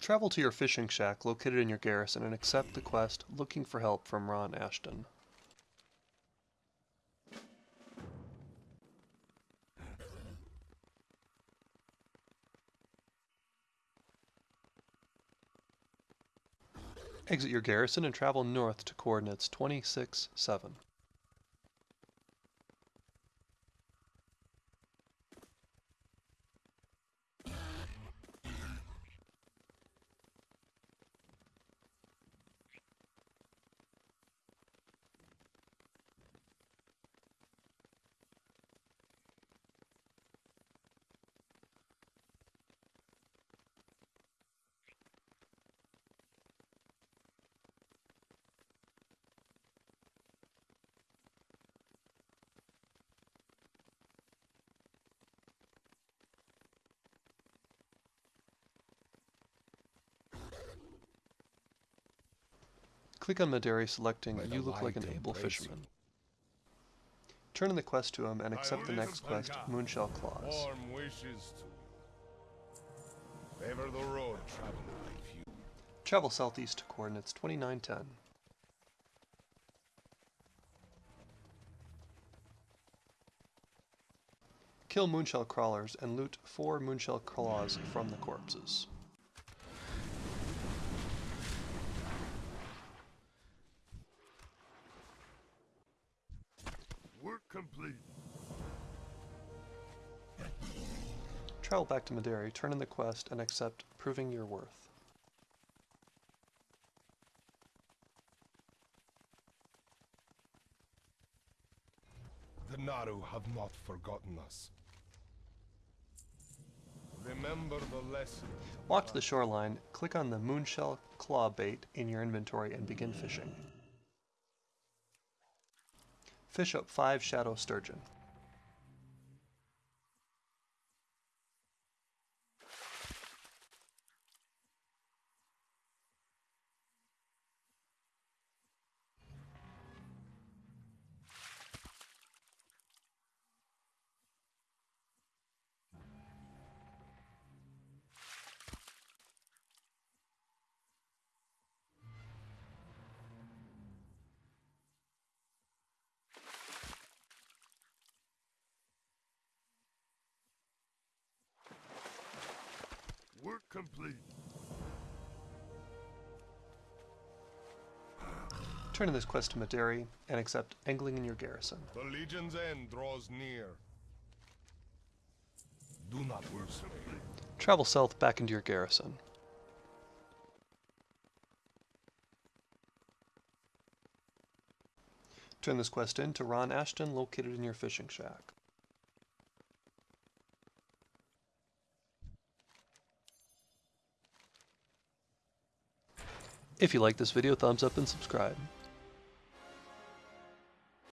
Travel to your fishing shack located in your garrison and accept the quest Looking for Help from Ron Ashton. Exit your garrison and travel north to coordinates 26-7. Click on Madari selecting May You look like an able fisherman. Turn in the quest to him and accept the next quest, Moonshell Claws. Warm wishes to favor the road traveled by. Travel southeast to coordinates 2910. Kill moonshell crawlers and loot four moonshell claws from the corpses. Work complete. Travel back to Madari, turn in the quest, and accept Proving Your Worth. The Naaru have not forgotten us. Remember the lesson. Walk to the shoreline, click on the moonshell claw bait in your inventory, and begin fishing. Fish up 5 shadow sturgeon. Work complete. Turn in this quest to Madari and accept Angling in your garrison. The Legion's end draws near. Do not worsen me. Travel south back into your garrison. Turn this quest in to Ron Ashton located in your fishing shack. If you like this video, thumbs up and subscribe.